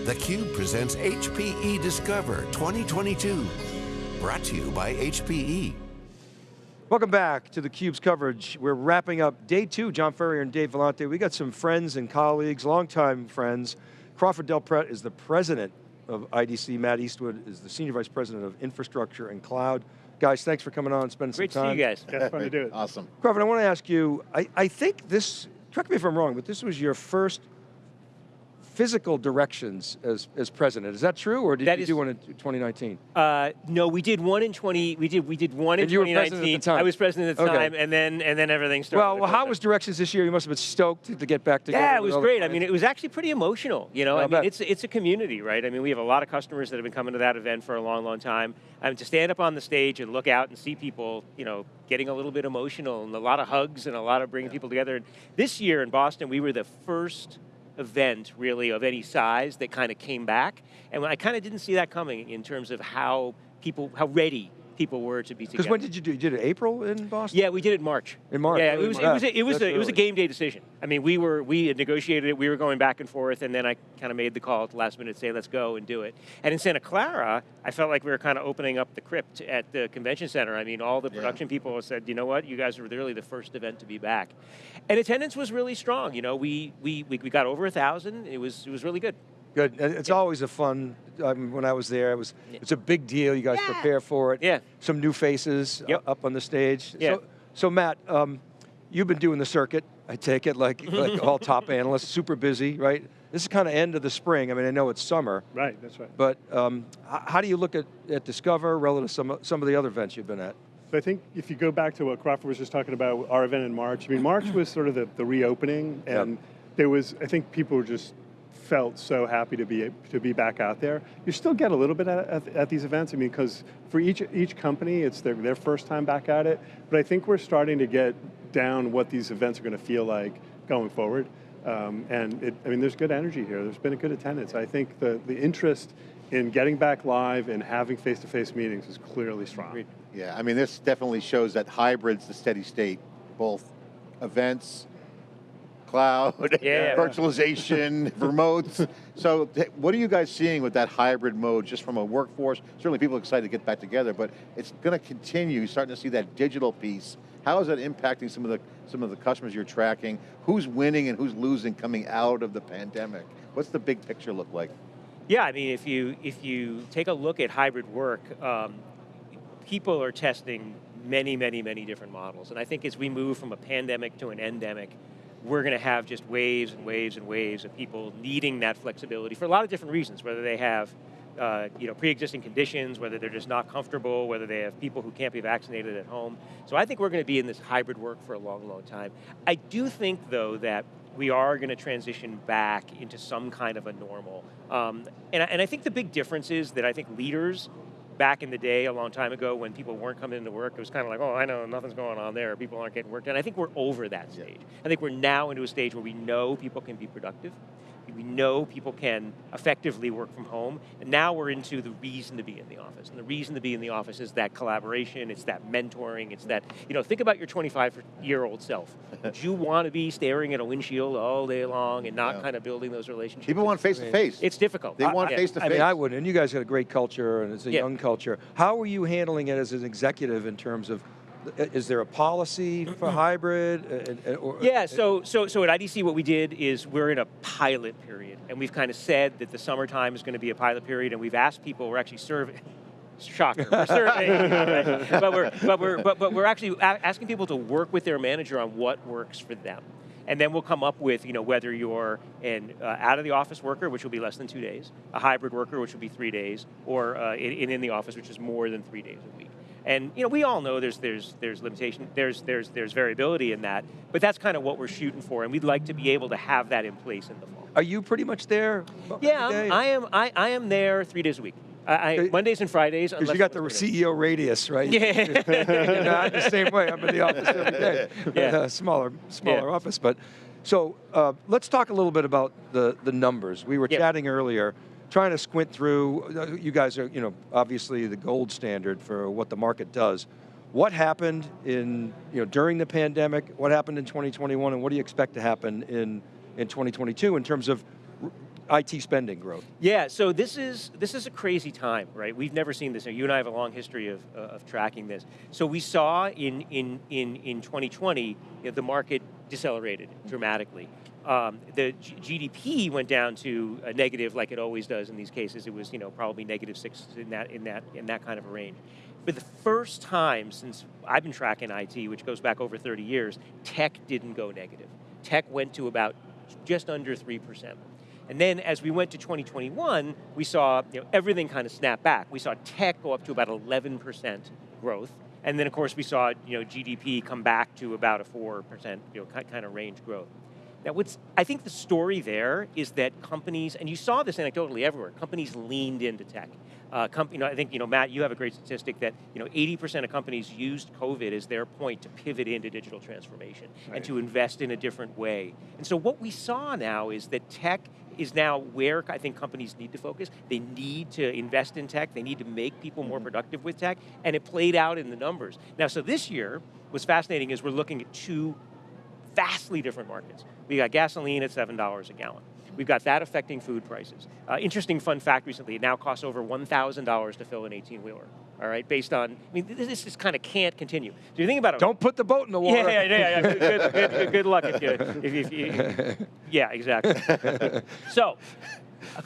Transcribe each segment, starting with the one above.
theCUBE presents HPE Discover 2022. Brought to you by HPE. Welcome back to theCUBE's coverage. We're wrapping up day two, John Furrier and Dave Vellante. We got some friends and colleagues, longtime friends. Crawford Del Prete is the president of IDC. Matt Eastwood is the senior vice president of infrastructure and cloud. Guys, thanks for coming on and spending Great some time. Great to see you guys. Yeah, fun to do it. Awesome. Crawford, I want to ask you, I, I think this, correct me if I'm wrong, but this was your first physical directions as, as president. Is that true, or did That you is- do one in 2019? Uh, no, we did one in 20, we did, we did one in And you were at the 2019. time. I was president at the Okay. time, and then, and then everything started. Well, well, how was directions this year? You must have been stoked to get back together. Yeah, it was great. I mean, it was actually pretty emotional. You know, I'll I mean, it's it's a community, right? I mean, we have a lot of customers that have been coming to that event for a long, long time. I mean, to stand up on the stage and look out and see people, you know, getting a little bit emotional and a lot of hugs and a lot of bringing people together. And this year in Boston, we were the first event really of any size that kind of came back, and I kind of didn't see that coming in terms of how people, how ready people were to be together. Because when did you do? You did it April in Boston? Yeah, we did it in March. In March, Yeah, it was it was a, it was a, it was a game day decision. I mean, we were we had negotiated it. We were going back and forth, and then I kind of made the call at the last minute, to say let's go and do it. And in Santa Clara, I felt like we were kind of opening up the crypt at the convention center. I mean, all the Yeah. production people said, you know what, you guys were really the first event to be back, and attendance was really strong. You know, we we we, we got over a thousand. It was it was really good. Good. And It's always a fun. I mean, when I was there, it was. Yeah. It's a big deal. You guys Yeah. prepare for it. Yeah. Some new faces Yep. uh, up on the stage. Yeah. So, so Matt, um, you've been doing the circuit. I take it like like all top analysts, super busy, right? This is kind of end of the spring. I mean, I know it's summer, Right, that's right. but um, how do you look at, at Discover relative to some of- some of the other events you've been at? So I think if you go back to what Crawford was just talking about, our event in March, I mean, March was sort of the, the reopening, Yep. and there was, I think people were just felt so happy to be to be back out there. You still get a little bit at, at, at these events, I mean, because for each each company, it's their, their first time back at it, but I think we're starting to get down what these events are going to feel like going forward. Um, and it, I mean, there's good energy here. There's been a good attendance. I think the, the interest in getting back live and having face-to-face meetings is clearly strong. Yeah, I mean, this definitely shows that hybrid's the steady state, both events, cloud, Yeah. virtualization, remotes. So what are you guys seeing with that hybrid mode just from a workforce? Certainly people are excited to get back together, but it's going to continue. You're starting to see that digital piece. How is that impacting some of the some of the customers you're tracking? Who's winning and who's losing coming out of the pandemic? What's the big picture look like? Yeah, I mean, if you if you take a look at hybrid work, um, people are testing many, many, many different models, and I think as we move from a pandemic to an endemic, we're going to have just waves and waves and waves of people needing that flexibility for a lot of different reasons, whether they have uh, you know, pre-existing conditions, whether they're just not comfortable, whether they have people who can't be vaccinated at home. So I think we're going to be in this hybrid work for a long, long time. I do think, though, that we are going to transition back into some kind of a normal. Um, and, I, and I think the big difference is that I think leaders back in the day, a long time ago, when people weren't coming into work, it was kind of like, oh, I know, nothing's going on there, people aren't getting work done. I think we're over that stage. I think we're now into a stage where we know people can be productive, we know people can effectively work from home, and now we're into the reason to be in the office. And the reason to be in the office is that collaboration, it's that mentoring, it's that, you know, think about your 25-year-old self. Would you want to be staring at a windshield all day long and not Yeah. kind of building those relationships? People want face to face. It's difficult. They want face-to-face. I face. mean, I wouldn't, and you guys got a great culture, and it's a Yeah. young culture. How are you handling it as an executive in terms of, is there a policy for hybrid? uh, uh, or- Yeah, so, so, so at IDC what we did is we're in a pilot period, and we've kind of said that the summertime is going to be a pilot period, and we've asked people, we're actually surveying, shocker, we're surveying, right? but, we're, but, we're, but, but we're actually asking people to work with their manager on what works for them. And then we'll come up with, you know, whether you're an uh, out of the office worker, which will be less than two days, a hybrid worker, which will be three days, or uh, in, in in the office, which is more than three days a week. And you know, we all know there's there's there's limitation, there's there's there's variability in that, but that's kind of what we're shooting for, and we'd like to be able to have that in place in the fall. Are you pretty much there? Yeah. I. I, I am there three days a week. I, I, Mondays and Fridays. Because you got the CEO radius, right? Yeah. you know, I'm the same way. I'm in the office every day. Yeah. Uh, smaller, smaller Yeah. office. But so uh, let's talk a little bit about the the numbers. We were Yeah. chatting earlier, trying to squint through. You guys are, you know, obviously the gold standard for what the market does. What happened in, you know, during the pandemic? What happened in 2021, and what do you expect to happen in in 2022 in terms of IT spending growth. Yeah, so this is this is a crazy time, right? We've never seen this. You and I have a long history of, uh, of tracking this. So we saw in in in in 2020, you know, the market decelerated dramatically. Um, the G GDP went down to a negative, like it always does in these cases. It was, you know, probably negative six in that in that in that kind of a range. For the first time since I've been tracking IT, which goes back over 30 years, tech didn't go negative. Tech went to about just under three percent. And then as we went to 2021, we saw you know, everything kind of snap back. We saw tech go up to about 11% growth. And then of course we saw you know, GDP come back to about a 4% you know, kind of range growth. Now what's, I think the story there is that companies, and you saw this anecdotally everywhere, companies leaned into tech. Uh, you know, I think, you know, Matt, you have a great statistic that, you know, 80% of companies used COVID as their point to pivot into digital transformation right. and to invest in a different way. And so what we saw now is that tech is now where I think companies need to focus. They need to invest in tech, they need to make people more mm-hmm. productive with tech, and it played out in the numbers. Now, so this year, what's fascinating is we're looking at two vastly different markets. We got gasoline at $7 a gallon. We've got that affecting food prices. Uh, interesting fun fact recently, it now costs over $1,000 to fill an 18-wheeler all right, based on, I mean, this just kind of can't continue. So you think about it. Don't put the boat in the water. Yeah, yeah, yeah, yeah. good, good, good, good, luck if you, if, if you, yeah, exactly. so,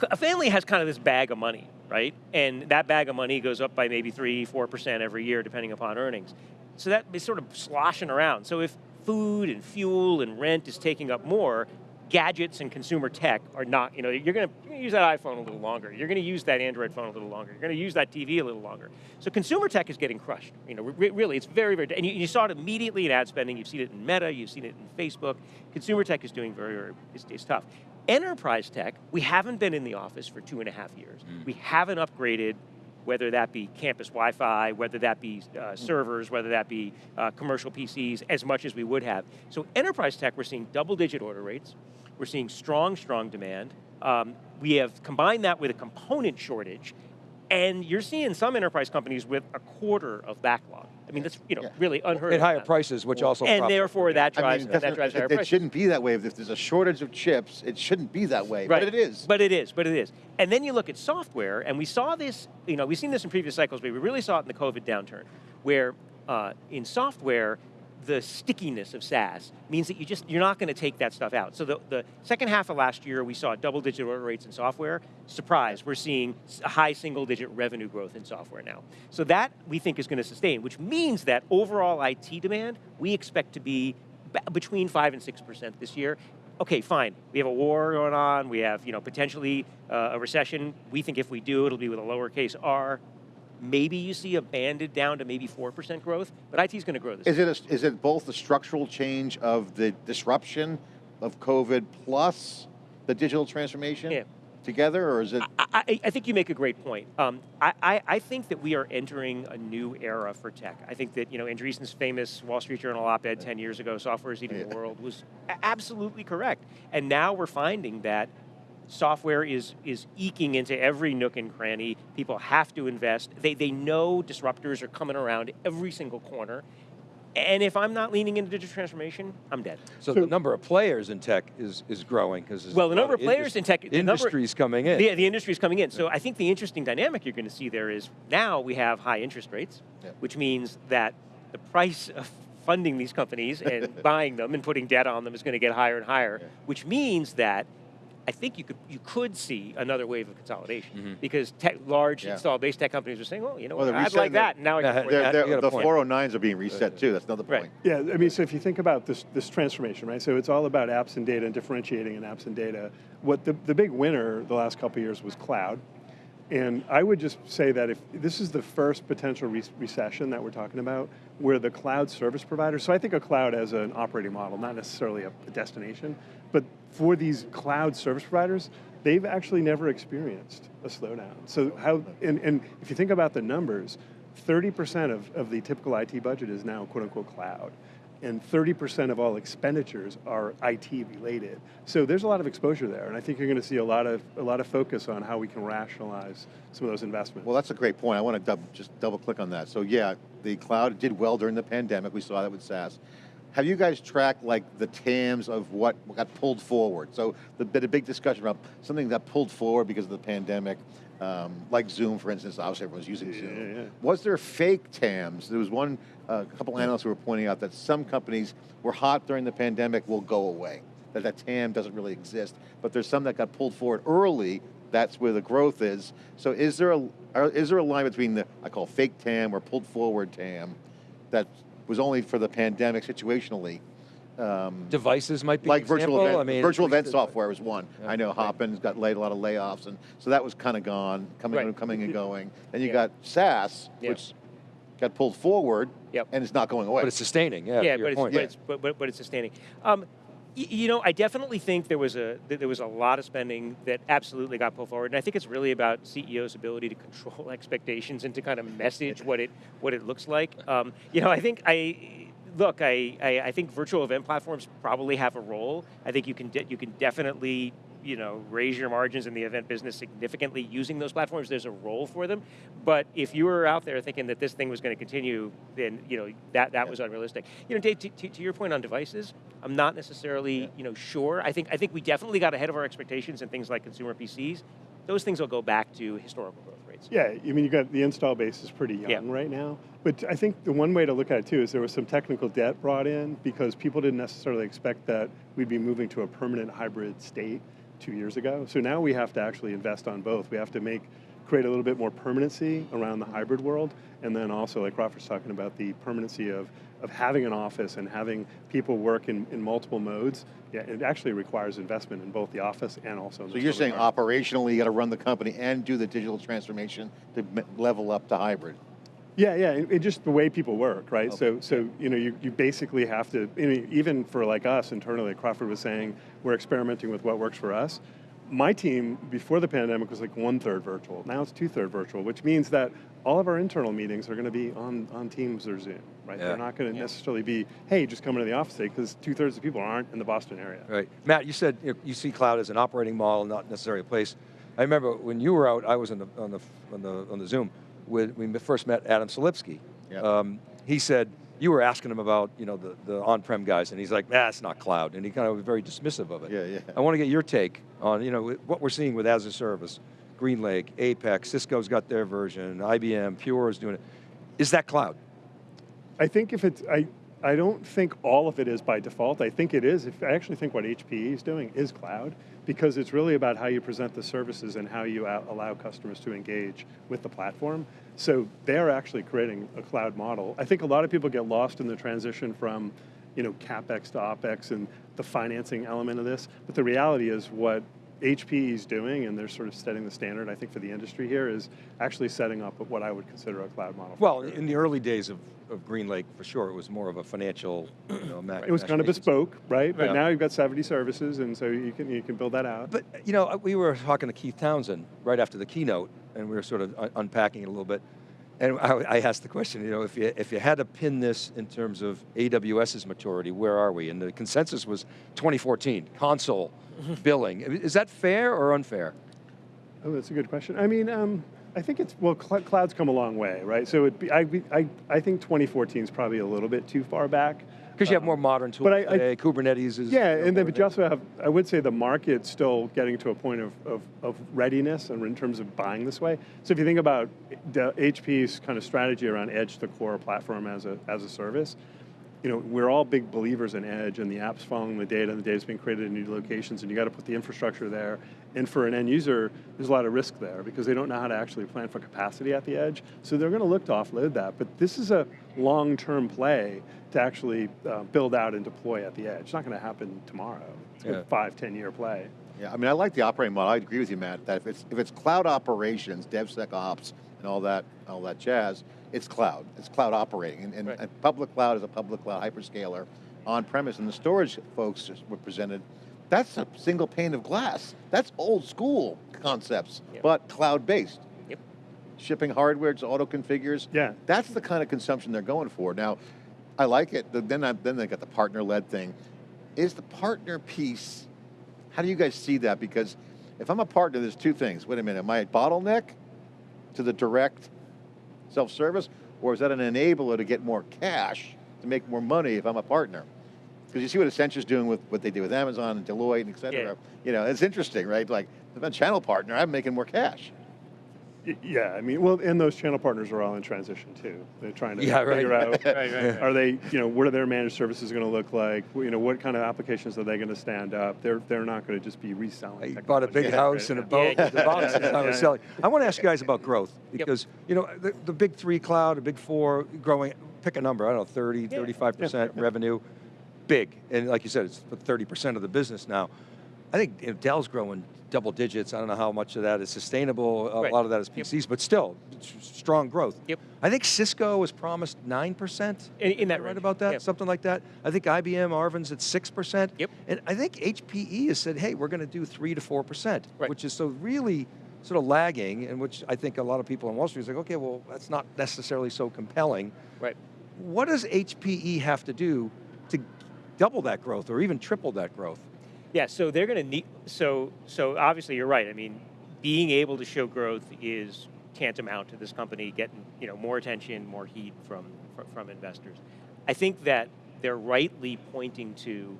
a family has kind of this bag of money, right? And that bag of money goes up by maybe three, four percent every year, depending upon earnings. So that is sort of sloshing around. So if food and fuel and rent is taking up more, gadgets and consumer tech are not, you know, you're going to use that iPhone a little longer. You're going to use that Android phone a little longer. You're going to use that TV a little longer. So consumer tech is getting crushed. You know, really, it's very, very, and you, you, saw it immediately in ad spending. You've seen it in Meta. You've seen it in Facebook. Consumer tech is doing very, very, it's, it's tough. Enterprise tech, we haven't been in the office for two and a half years. Mm. We haven't upgraded whether that be campus Wi-Fi, whether that be uh, servers, whether that be uh, commercial PCs, as much as we would have. So enterprise tech, we're seeing double digit order rates. We're seeing strong, strong demand. Um, we have combined that with a component shortage, and you're seeing some enterprise companies with a quarter of backlog. I mean, that's you know yeah. really unheard of At higher prices, which also and therefore that drives I mean, that drives higher it, prices. It shouldn't be that way. If there's a shortage of chips, it shouldn't be that way. Right. But it is. But it is. But it is. And then you look at software, and we saw this. You know, we've seen this in previous cycles, but we really saw it in the COVID downturn, where uh, in software the stickiness of SaaS means that you just, you're not going to take that stuff out. So the, the second half of last year, we saw double digit order rates in software. Surprise, we're seeing high single digit revenue growth in software now. So that we think is going to sustain, which means that overall IT demand, we expect to be between five and 6% this year. Okay, fine, we have a war going on, we have you know, potentially uh, a recession. We think if we do, it'll be with a lowercase r. Maybe you see a banded down to maybe 4% growth, but IT is going to grow this. Is it, a, is it both the structural change of the disruption of COVID plus the digital transformation? Yeah together, or is it? I, I, I, think you make a great point. Um, I, I, think that we are entering a new era for tech. I think that, you know, Andreessen's famous Wall Street Journal op-ed 10 years ago, software is eating yeah. the world, was absolutely correct. And now we're finding that software is, is eking into every nook and cranny. People have to invest. They, they know disruptors are coming around every single corner. And if I'm not leaning into digital transformation, I'm dead. So, so the number of players in tech is, is growing because well, the number of players in tech, the industry's number, coming in. Yeah, the industry's coming in. So I think the interesting dynamic you're going to see there is now we have high interest rates, yeah. which means that the price of funding these companies and buying them and putting debt on them is going to get higher and higher, yeah. which means that I think you could you could see another wave of consolidation mm -hmm. because tech, large yeah. install base tech companies are saying, well, you know, well, I'd like that. Now I can they're, they're, the 409s are being reset too. That's another point. Right. Yeah, I mean, so if you think about this this transformation, right? So it's all about apps and data and differentiating in apps and data. What the the big winner the last couple years was cloud. And I would just say that if this is the first potential re recession that we're talking about, where the cloud service provider, so I think of cloud as an operating model, not necessarily a, a destination, but for these cloud service providers, they've actually never experienced a slowdown. So how, and, and if you think about the numbers, 30% of, of the typical IT budget is now quote unquote cloud and 30% of all expenditures are IT related. So there's a lot of exposure there, and I think you're going to see a lot of a lot of focus on how we can rationalize some of those investments. Well, that's a great point. I want to just double click on that. So yeah, the cloud did well during the pandemic. We saw that with SaaS. Have you guys tracked like the TAMs of what got pulled forward? So the been a big discussion about something that pulled forward because of the pandemic, um, like Zoom, for instance. Obviously, everyone's using Yeah, Zoom. yeah. Was there fake TAMs? There was one, uh, a couple analysts who were pointing out that some companies were hot during the pandemic will go away. That that TAM doesn't really exist. But there's some that got pulled forward early. That's where the growth is. So is there a are, is there a line between the I call fake TAM or pulled forward TAM that was only for the pandemic situationally? Um, Devices might be like virtual event, I mean, virtual event software was one. Yeah. I know Right. Hopin's got laid a lot of layoffs, and so that was kind of gone, coming Right. coming and going. Then you Yeah. got SaaS, Yeah. which got pulled forward, Yep. and it's not going away. But it's sustaining, yeah, yeah, but it's, but, it's, but, but, but it's sustaining. Um, you know, I definitely think there was a there was a lot of spending that absolutely got pulled forward, and I think it's really about CEOs' ability to control expectations and to kind of message what it what it looks like. Um, you know, I think I look, I, I I think virtual event platforms probably have a role. I think you can you can definitely you know raise your margins in the event business significantly using those platforms. There's a role for them, but if you were out there thinking that this thing was going to continue, then you know that that was unrealistic. You know, Dave, to, to, to your point on devices, I'm not necessarily you know sure. I think I think we definitely got ahead of our expectations in things like consumer PCs. Those things will go back to historical growth rates. Yeah, I mean, you got the install base is pretty young Yeah. right now. But I think the one way to look at it too is there was some technical debt brought in because people didn't necessarily expect that we'd be moving to a permanent hybrid state two years ago. So now we have to actually invest on both. We have to make create a little bit more permanency around the hybrid world, and then also, like Crawford's talking about, the permanency of of having an office and having people work in, in multiple modes. Yeah, it actually requires investment in both the office and also. In so you're saying farm. operationally you got to run the company and do the digital transformation to level up to hybrid. Yeah, yeah, it, it just the way people work, right? Okay. So, so you know, you, you basically have to, I mean, even for like us internally, Crawford was saying we're experimenting with what works for us. My team before the pandemic was like one third virtual. Now it's two third virtual, which means that all of our internal meetings are going to be on on Teams or Zoom, right? Yeah. They're not going to necessarily be, hey, just come into the office today, because two thirds of people aren't in the Boston area. Right. Matt, you said you, know, you see cloud as an operating model, not necessarily a place. I remember when you were out, I was on the, on the, on the, on the Zoom, with, we first met Adam Selipsky. Yep. Um, he said, you were asking him about you know, the, the on-prem guys, and he's like, nah, it's not cloud, and he kind of was very dismissive of it. Yeah, yeah. I want to get your take on you know, what we're seeing with as a service, GreenLake, Apex, Cisco's got their version, IBM, Pure is doing it. Is that cloud? I think if it's, I, I don't think all of it is by default. I think it is. If I actually think what HPE is doing is cloud because it's really about how you present the services and how you allow customers to engage with the platform. So they're actually creating a cloud model. I think a lot of people get lost in the transition from, you know, capex to opex and the financing element of this. But the reality is what HPE is doing, and they're sort of setting the standard, I think, for the industry here, is actually setting up what I would consider a cloud model. Well, in the early days of, of GreenLake, for sure, it was more of a financial, you know, It was kind of bespoke, right? But Yeah. now you've got 70 services, and so you can you can build that out. But you know, we were talking to Keith Townsend right after the keynote, and we were sort of un- unpacking it a little bit. And I, I asked the question, you know, if you if you had to pin this in terms of AWS's maturity, where are we? And the consensus was 2014 console billing. Is that fair or unfair? oh, that's a good question. I mean, um, I think it's well, cl- cloud's come a long way, right? So it be, I, I I think 2014 is probably a little bit too far back. Because you have more modern tools but I- I- today. Kubernetes is Yeah, you know, and then but you also have, I would say the market's still getting to a point of, of, of readiness and in terms of buying this way. So if you think about the HP's kind of strategy around edge to core platform as a, as a service, you know, we're all big believers in edge and the app's following the data and the data's being created in new locations and you got to put the infrastructure there. And for an end user, there's a lot of risk there because they don't know how to actually plan for capacity at the edge. So they're going to look to offload that. But this is a long-term play to actually uh, build out and deploy at the edge. It's not going to happen tomorrow. It's Yeah. a five, 10 year play. Yeah, I mean, I like the operating model. I agree with you, Matt. That if it's if it's cloud operations, DevSecOps, and all that all that jazz, it's cloud. It's cloud operating, and, and, Right. and public cloud is a public cloud hyperscaler on premise. And the storage folks were presented. That's a single pane of glass. That's old school concepts, Yep. but cloud based. Yep. Shipping hardware to auto configures. Yeah. That's the kind of consumption they're going for. Now, I like it. The- Then I, then they got the partner led thing. Is the partner piece? How do you guys see that? Because if I'm a partner, there's two things. Wait a minute, am I a bottleneck to the direct self-service, or is that an enabler to get more cash to make more money if I'm a partner? Because you see what Accenture's doing with what they do with Amazon and Deloitte and et cetera. Yeah. You know, it's interesting, right? Like, if I'm a channel partner, I'm making more cash. Y- Yeah, I mean, well, and those channel partners are all in transition too. They're trying to Yeah, right. figure out, Right, right, right. are they, you know, what are their managed services going to look like? You know, what kind of applications are they going to stand up? They're they're not going to just be reselling. You bought a big technology. house and a boat Yeah. the boxes I was Yeah. selling. I want to ask you guys about growth because, you know, the, the big three cloud, the big four growing, pick a number, I don't know, 30, Yeah. 35% revenue, big. And like you said, it's 30% of the business now. I think you know, Dell's growing double digits. I don't know how much of that is sustainable. A Right. lot of that is Yep. PCs, but still, strong growth. Yep. I think Cisco was promised 9%. In- in that right range. about that? Yep. Something like that. I think IBM, Arvind's at 6%. Yep. And I think HPE has said, hey, we're going to do 3 to 4%, Right. which is so really sort of lagging, and which I think a lot of people on Wall Street is like, okay, well, that's not necessarily so compelling. Right. What does HPE have to do to double that growth or even triple that growth? Yeah, so they're going to need, so, so obviously you're right. I mean, being able to show growth is tantamount to this company getting, you know, more attention, more heat from, from, from investors. I think that they're rightly pointing to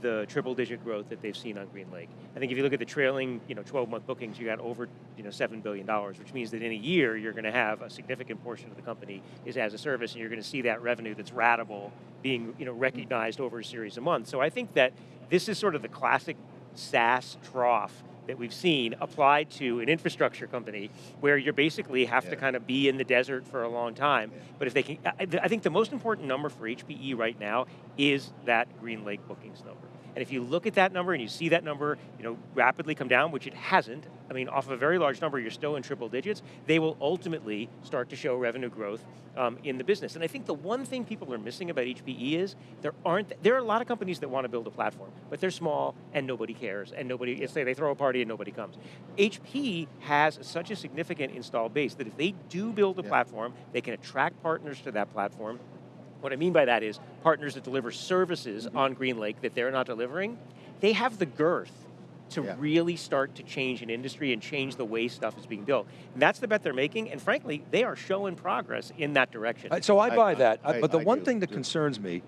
the triple digit growth that they've seen on GreenLake. I think if you look at the trailing, you know, 12 month bookings, you got over, you know, $7 billion, which means that in a year, you're going to have a significant portion of the company is as a service, and you're going to see that revenue that's ratable being, you know, recognized over a series of months. So I think that this is sort of the classic SaaS trough that we've seen applied to an infrastructure company where you basically have to kind of be in the desert for a long time. But if they can, I, I think the most important number for HPE right now is that GreenLake bookings number. And if you look at that number and you see that number, you know, rapidly come down, which it hasn't, I mean, off of a very large number, you're still in triple digits, they will ultimately start to show revenue growth um, in the business. And I think the one thing people are missing about HPE is there aren't, there are a lot of companies that want to build a platform, but they're small and nobody cares, and nobody, say they throw a party and nobody comes. HP has such a significant install base that if they do build a Yeah. platform, they can attract partners to that platform, what I mean by that is partners that deliver services Mm-hmm. on GreenLake that they're not delivering, they have the girth to Yeah. really start to change an industry and change the way stuff is being built. And that's the bet they're making, and frankly, they are showing progress in that direction. Uh, So I I- buy that, I- but the I one do, thing that do. concerns me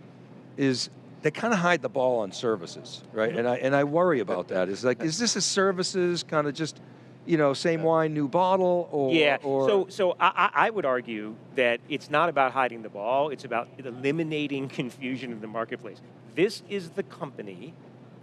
is they kind of hide the ball on services, right? And I and I worry about that. Is like, is this a services kind of just, you know, same wine, new bottle, or yeah, or so so I, I I would argue that it's not about hiding the ball, it's about eliminating confusion in the marketplace. This is the company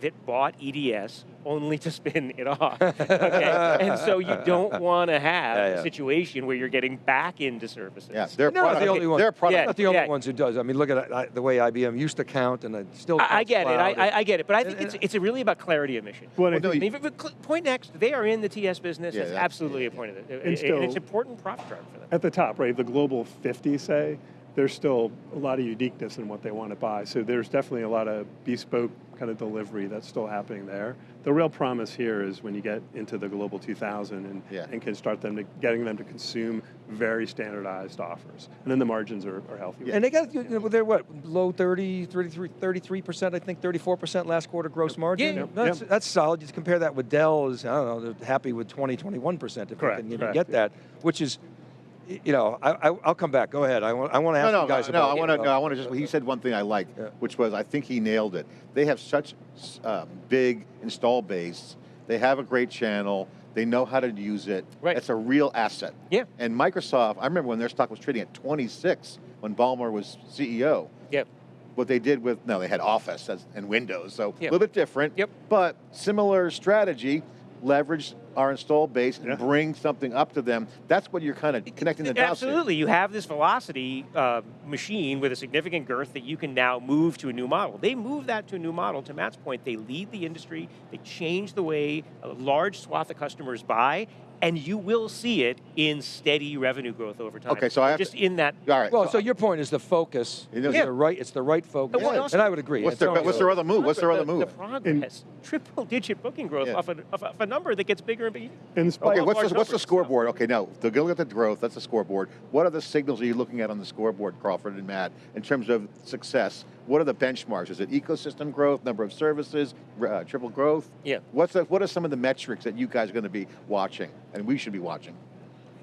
that bought EDS only to spin it off. Okay? and so you don't want to have Yeah, yeah. a situation where you're getting back into services. Yeah, they're They're not the only ones. They're product. Yeah. not the only ones who does. I mean, look at uh, the way IBM used to count, and it still. I, I counts get it. I. I, I get it. But I think And- it's, it's really about clarity of mission. Well, I Well, no, think- I mean, if- if Pointnext, they are in the TS business. Yeah, it's that's- absolutely yeah, a point of it. And And, still- it's important profit driver for them. at the top, right, the global 50 say, there's still a lot of uniqueness in what they want to buy. So there's definitely a lot of bespoke kind of delivery that's still happening there. The real promise here is when you get into the global 2000 and, Yeah. and can start them to getting them to consume very standardized offers. And then the margins are, are healthy. And they got, you know, they're what, low 30, 33, 33%, I think, 34% last quarter gross margin? Yeah. Yep, That's, yep. that's solid. You compare that with Dell, is, I don't know, they're happy with 20, 21% if Correct, they can even correct, get yeah. that, which is, y- you know, I, I, I'll come back. Go ahead. I want, I want to ask No, no, you guys no, about I want to. No, I want to just. He said one thing I like, Yeah. which was I think he nailed it. They have such uh, big install base. They have a great channel. They know how to use it. Right. It's a real asset. Yeah. And Microsoft, I remember when their stock was trading at 26 when Ballmer was CEO. Yep. What they did with no, they had Office and Windows, so Yep. a little bit different. Yep. But similar strategy. Leverage our install base and Yeah. bring something up to them. That's what you're kind of connecting the dots. Absolutely. You have this velocity uh, machine with a significant girth that you can now move to a new model. They move that to a new model. To Matt's point, they lead the industry. They change the way a large swath of customers buy, and you will see it in steady revenue growth over time. Okay, so I have just to- in that. All right. Well, so your point is the focus. It is- It's the right. It's the right focus, Well, also- and I would agree. What's their- Antonio- what's their other move? What's their other move? The progress, triple digit booking growth Yeah. off, a, off, a, number that gets bigger and bigger. Okay, what's large the, what's the numbers. scoreboard? Okay, now, to go look at the growth, that's the scoreboard. What are the signals are you looking at on the scoreboard, Crawford and Matt, in terms of success? What are the benchmarks? Is it ecosystem growth, number of services, uh, triple growth? Yeah. What's the, what are some of the metrics that you guys are going to be watching and we should be watching?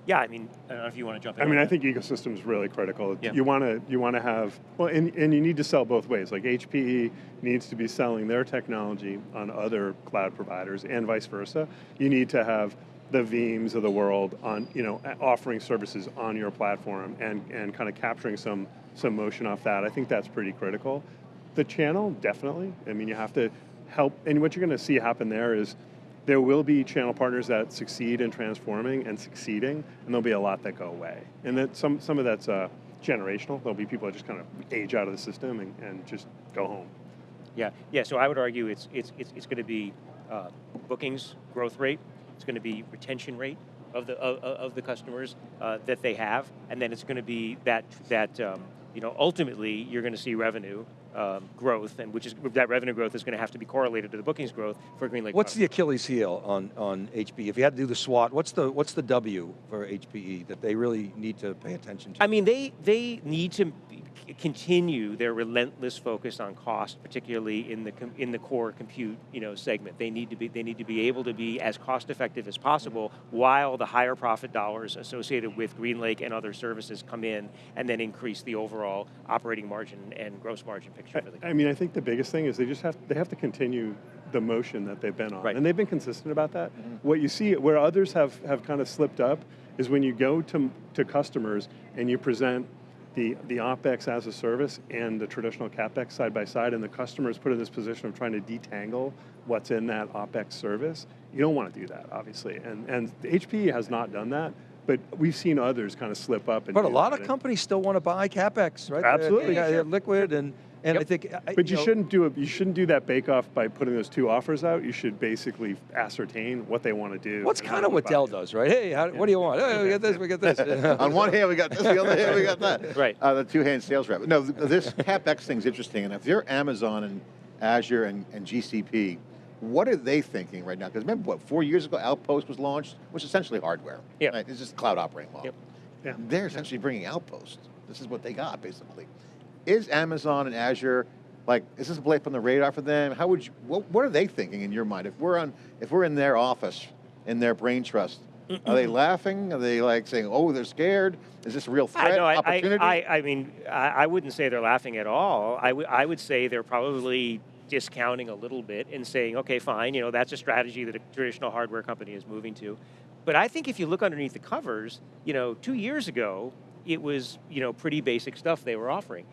Yeah, I mean, I don't know if you want to jump in. I mean, I think ecosystem is really critical. Yeah. You want to you want to have well, and, and you need to sell both ways. Like HPE needs to be selling their technology on other cloud providers, and vice versa. You need to have the Veeams of the world on you know offering services on your platform and and kind of capturing some some motion off that. I think that's pretty critical. The channel definitely. I mean, you have to help, and what you're going to see happen there is there will be channel partners that succeed in transforming and succeeding, and there'll be a lot that go away. And that some some of that's uh, generational. There'll be people that just kind of age out of the system and, and just go home. Yeah, yeah. So I would argue it's it's it's, it's going to be uh, bookings growth rate. It's going to be retention rate of the of, of the customers uh, that they have, and then it's going to be that that um, you know ultimately you're going to see revenue um, growth, and which is that revenue growth is going to have to be correlated to the bookings growth for GreenLake. What's the. Achilles heel on, on HPE? If you had to do the SWOT, what's the, what's the W for HPE that they really need to pay attention to? I mean, they they need to continue their relentless focus on cost, particularly in the com- in the core compute you know segment. They need to be they need to be able to be as cost effective as possible, while the higher profit dollars associated with GreenLake and other services come in, and then increase the overall operating margin and gross margin picture for the I, I mean, I think the biggest thing is they just have they have to continue the motion that they've been on, Right. and they've been consistent about that. Mm-hmm. What you see where others have have kind of slipped up is when you go to to customers and you present the, the OPEX as a service and the traditional CAPEX side by side, and the customer is put in this position of trying to detangle what's in that OPEX service. You don't want to do that, obviously, and and HPE has not done that, but we've seen others kind of slip up. And But a lot of companies still want to buy CapEx, right? Absolutely. Yeah, sure. liquid and, and I think. I- But you, know, shouldn't do it. You shouldn't do that bake off by putting those two offers out. You should basically ascertain what they want to do. What's and kind of what Dell does, right? Hey, how, what do you want? Hey, we get this, we get this. On one hand, we got this, the other hand, we got that. Right. Uh, the two-hand sales rep. No, this CapEx thing's interesting, and if you're Amazon and Azure and, and GCP, what are they thinking right now? Because remember, what, four years ago, Outpost was launched, which is essentially hardware. Yep. Right? It's just cloud operating model. Yep. Yeah. They're essentially bringing Outpost. This is what they got, basically. Is Amazon and Azure, like, is this a blip on the radar for them? How would you, what, what are they thinking in your mind? If we're on, if we're in their office, in their brain trust, are they laughing? Are they like saying, oh, they're scared? Is this a real I, threat, I, opportunity? I, I, I mean, I, I wouldn't say they're laughing at all. I I would say they're probably discounting a little bit and saying, okay, fine, you know, that's a strategy that a traditional hardware company is moving to. But I think if you look underneath the covers, you know, two years ago, it was, you know, pretty basic stuff they were offering.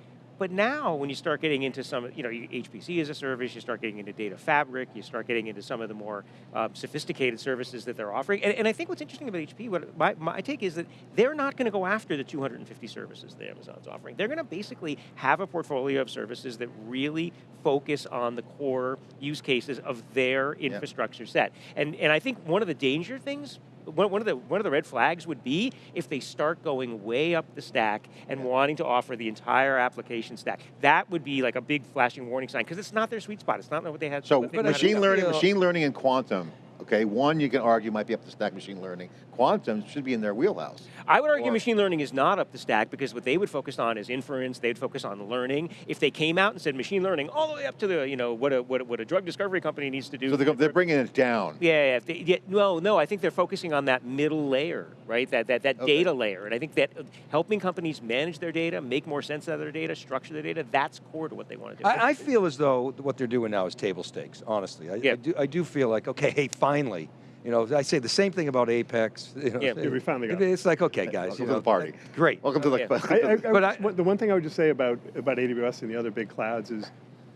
But now, when you start getting into some, you know, HPC as a service, you start getting into data fabric, you start getting into some of the more um, sophisticated services that they're offering. And, and I think what's interesting about HP, what my, my take is that they're not going to go after the 250 services that Amazon's offering. They're going to basically have a portfolio of services that really focus on the core use cases of their infrastructure set. And, and I think one of the danger things one, one of the one of the red flags would be if they start going way up the stack and wanting to offer the entire application stack. That would be like a big flashing warning sign because it's not their sweet spot. It's not what they had. So what they know how to machine learning, machine learning and quantum, okay, one you can argue might be up the stack machine learning. Quantum should be in their wheelhouse. I would argue Or- machine learning is not up the stack because what they would focus on is inference. They'd focus on learning. If they came out and said machine learning all the way up to the you know what a what a, what a drug discovery company needs to do. So they're, they're bringing it down. Yeah, yeah, they, yeah, no, no. I think they're focusing on that middle layer, right? That that, that Okay. data layer, and I think that uh, helping companies manage their data, make more sense out of their data, structure their data, that's core to what they want to do. I, I feel as though what they're doing now is table stakes, honestly. I, I, do, I do feel like, okay, hey, finally. You know, I say the same thing about Apex. You know, Yeah. Yeah, we finally got it- It's like, okay, guys. Welcome you to know, the party. Great. Welcome to the. Yeah. I, I, I But I- the one thing I would just say about about AWS and the other big clouds is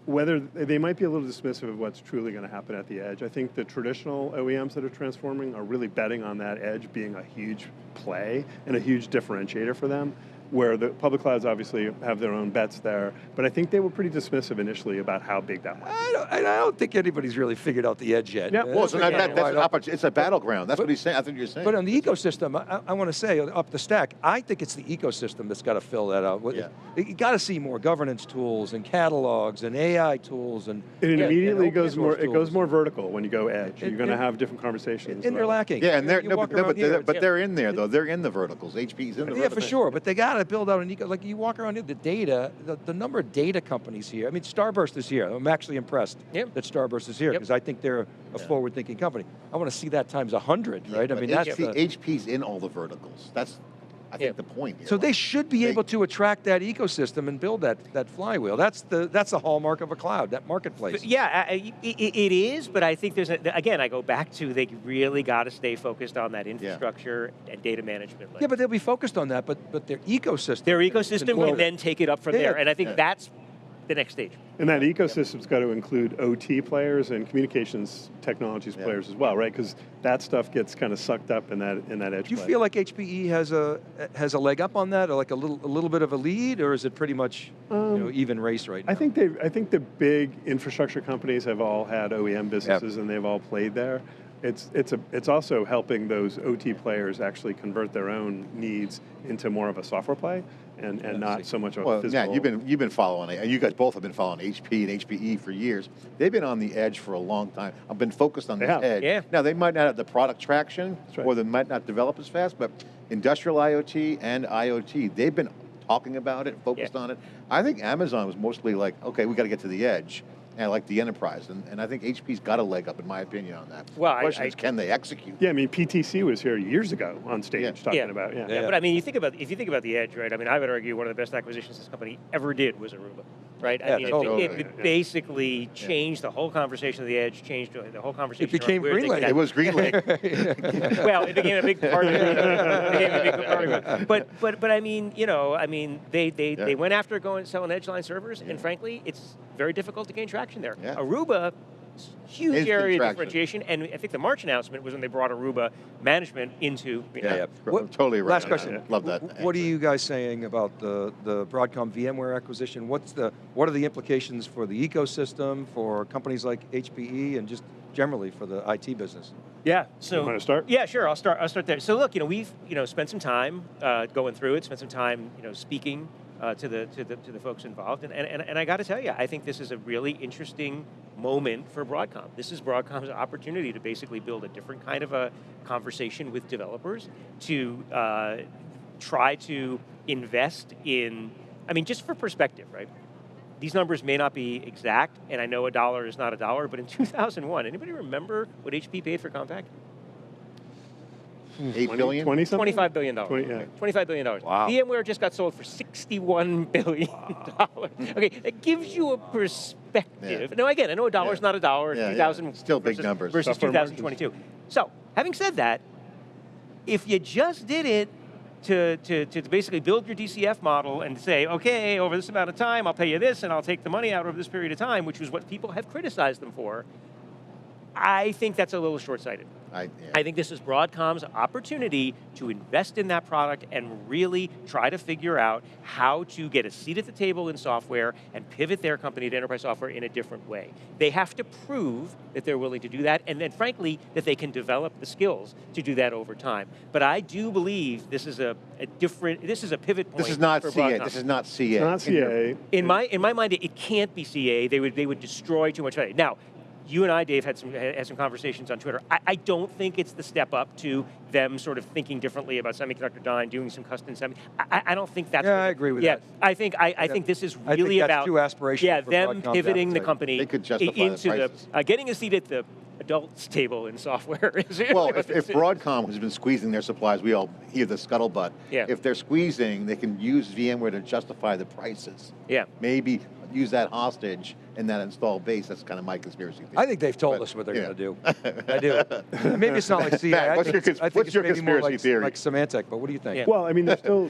whether they might be a little dismissive of what's truly going to happen at the edge. I think the traditional OEMs that are transforming are really betting on that edge being a huge play and a huge differentiator for them. Where the public clouds obviously have their own bets there, but I think they were pretty dismissive initially about how big that might. I don't, I don't think anybody's really figured out the edge yet. Yeah, well, so it's that, that, that's an opportunity. It's a battleground. That's But- what he's saying. I think you're saying. But on the ecosystem, I, I want to say up the stack, I think it's the ecosystem that's got to fill that out. What- Yeah. You got to see more governance tools and catalogs and AI tools and. It and immediately open goes source more. It goes more vertical when you go edge. And- You're going to have different conversations. And they're lacking. yeah, and they're no, walk but, no, around but, they're, but they're in there though. They're in the verticals. HP's in the Yeah, verticals. for sure, but they got got to build out an eco, like you walk around here, the data, the, the number of data companies here. I mean, Starburst is here. I'm actually impressed Yep. that Starburst is here Yep. because I think they're a forward-thinking company. I want to see that times 100, right? I mean, that's HP, the, HP's in all the verticals. That's, I think, Yeah. the point. here. so they should be they- able to attract that ecosystem and build that, that flywheel. That's the, that's the hallmark of a cloud, that marketplace. But yeah, I- I- i- i- it is, but I think there's, a, again, I go back to they really got to stay focused on that infrastructure and data management layer. Yeah, but they'll be focused on that, but, but their ecosystem. Their can- can ecosystem build can then take it up from Yeah, there, and I think Yeah. that's the next stage. And that ecosystem's got to include OT players and communications technologies Yeah. players as well, right? Because that stuff gets kind of sucked up in that in that edge. Do you play. feel like HPE has a has a leg up on that, or like a little a little bit of a lead, or is it pretty much you know, um, even race right now? I think they I think the big infrastructure companies have all had OEM businesses and they've all played there. It's it's a it's also helping those OT players actually convert their own needs into more of a software play and, and not so much of a Well, physical. Matt, you've been you've been following it, and you guys both have been following HP and HPE for years. They've been on the edge for a long time. I've been focused on the edge. Yeah. Now they might not have the product traction, right. or they might not develop as fast, but industrial IoT and IoT, they've been talking about it, focused Yeah. on it. I think Amazon was mostly like, okay, we got to get to the edge. And like the enterprise, and, and I think HP's got a leg up, in my opinion, on that. Well, the question I- is, can they execute? yeah, I mean PTC was here years ago on stage Yeah. talking Yeah. about yeah. Yeah, but I mean, you think about if you think about the edge, right? I mean, I would argue one of the best acquisitions this company ever did was Aruba, right? Yeah, I mean, it- totally. it, it, Yeah. basically changed the whole conversation of the edge, changed the whole conversation. around became where GreenLake. It was GreenLake. well, it became a big part of it. It became a big part of it. But but but I mean, you know, I mean, they they, Yeah. they went after going selling Edgeline servers, and frankly, it's very difficult to gain traction there. Yeah. Aruba. Huge Instant area of traction. differentiation, and I think the March announcement was when they brought Aruba management into. Yeah, yeah. What- totally right Last question. Love that. Wh- What are you guys saying about the, the Broadcom VMware acquisition? What's the, what are the implications for the ecosystem, for companies like HPE, and just generally for the IT business? Yeah. So you wanna start? Yeah, sure. I'll start. I'll start there. So look, you know, we've you know spent some time uh, going through it, spent some time you know speaking uh, to the to the to the folks involved, and and, and, I got to tell you, I think this is a really interesting moment for Broadcom. This is Broadcom's opportunity to basically build a different kind of a conversation with developers to uh, try to invest in. I mean, just for perspective, right? These numbers may not be exact, and I know a dollar is not a dollar, but in 2001, anybody remember what HP paid for Compaq? Hmm. Eight 20, billion? 20 something? $25 billion. Twenty- yeah. $25 billion. Wow. VMware just got sold for $61 billion. okay, that gives you a perspective. Yeah. Now, again, I know a dollar is Yeah. not a dollar. Yeah, yeah. 2000 Still big numbers. Versus Software margins. 2022. So, having said that, if you just did it to, to, to basically build your DCF model and say, okay, over this amount of time, I'll pay you this and I'll take the money out over this period of time, which is what people have criticized them for, I think that's a little short-sighted. I, yeah. I think this is Broadcom's opportunity to invest in that product and really try to figure out how to get a seat at the table in software and pivot their company to enterprise software in a different way. They have to prove that they're willing to do that and then frankly that they can develop the skills to do that over time. But I do believe this is a, a different, this is a pivot point This is not for CA. Broadcom. This is not CA. It's not CA. In my in my mind, it, it can't be CA. They would they would destroy too much value. Now, you and I, Dave, had some had some conversations on Twitter. I, I don't think it's the step up to them sort of thinking differently about semiconductor design, doing some custom semi. I, I don't think that's. Yeah, I agree with yeah, that. I think I, I Yeah. think this is I think really that's about too aspirational Yeah, for them Broadcom's pivoting the company They could justify the into prices. uh, getting a seat at the adults table in software. is really Well, if, if. Broadcom has been squeezing their supplies, we all hear the scuttlebutt. Yeah. If they're squeezing, they can use VMware to justify the prices. yeah. Maybe use that hostage in that install base. That's kind of my conspiracy theory. I think they've told But, us what they're yeah. going to do. I do. Maybe it's not like CA. Matt, I what's think your it's- cons- I think what's it's your maybe more like, theory? Like Symantec, but what do you think? Yeah. Well, I mean, there's still,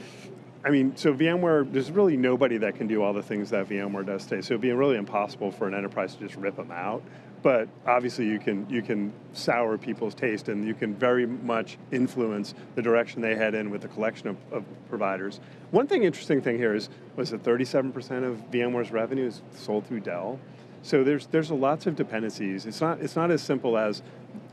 I mean, so VMware, there's really nobody that can do all the things that VMware does today. So it'd be really impossible for an enterprise to just rip them out. But obviously, you can you can sour people's taste, and you can very much influence the direction they head in with the collection of, of providers. One thing, interesting thing here is, was that 37% of VMware's revenue is sold through Dell. So there's there's lots of dependencies. It's not it's not as simple as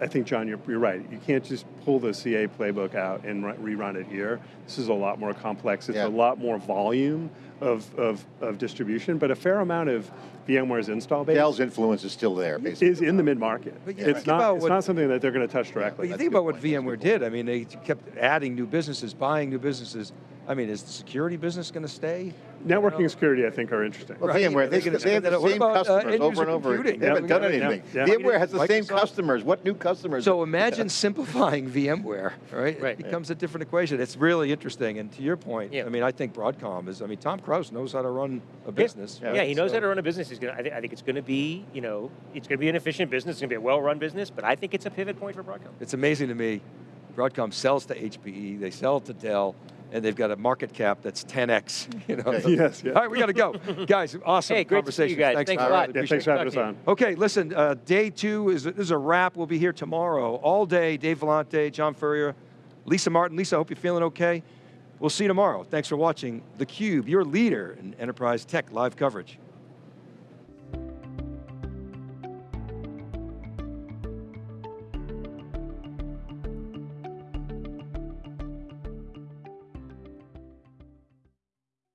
I think John, you're, you're right. You can't just pull the CA playbook out and rerun it here. This is a lot more complex. It's Yeah. a lot more volume of, of, of distribution, but a fair amount of VMware's install base Dell's influence is still there, basically. is in the mid market. But you It's not it's what- not something that they're going to touch But directly. you That's think about what point. VMware did. I mean, they kept adding new businesses, buying new businesses, I mean, is the security business going to stay? Networking and security, I think, are interesting. Well, Right. VMware, they, They're they have the up. Same about, uh, customers end over and over. computing? They haven't Yeah, done anything. yeah, yeah. VMware has the same customers. What new customers? So imagine simplifying VMware, right? Right. It becomes a different equation. It's really interesting. And to your point, Yeah. I mean, I think Broadcom is, I mean, Tom Krause knows how to run a business. Yeah, right? yeah he knows So- how to run a business. He's gonna. I, think I think it's going to be, you know, it's going to be an efficient business. It's going to be a well-run business. But I think it's a pivot point for Broadcom. It's amazing to me. Broadcom sells to HPE, they sell to Dell, and they've got a market cap that's 10x. You know? Okay. Yes, yeah. All right, we got to go. guys, awesome Hey, great to see you conversation. guys. Thanks, Thanks a lot. Really Yeah, thanks for having us on. Okay, listen, uh, day two is, is a wrap. We'll be here tomorrow, all day. Dave Vellante, John Furrier, Lisa Martin. Lisa, I hope you're feeling okay. We'll see you tomorrow. Thanks for watching theCUBE, your leader in enterprise tech live coverage.